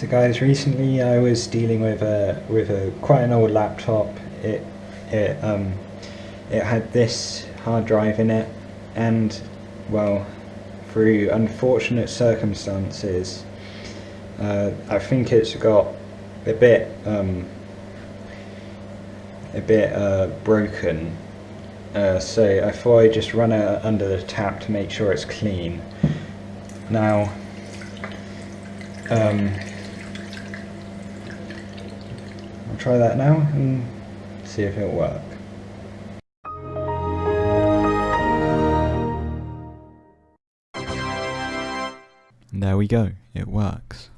So guys, recently I was dealing with a with a quite an old laptop. It it um it had this hard drive in it, and well, through unfortunate circumstances, uh, I think it's got a bit um a bit uh, broken. Uh, so I thought I'd just run it under the tap to make sure it's clean. Now. Um, I'll try that now and see if it'll work. And there we go, it works.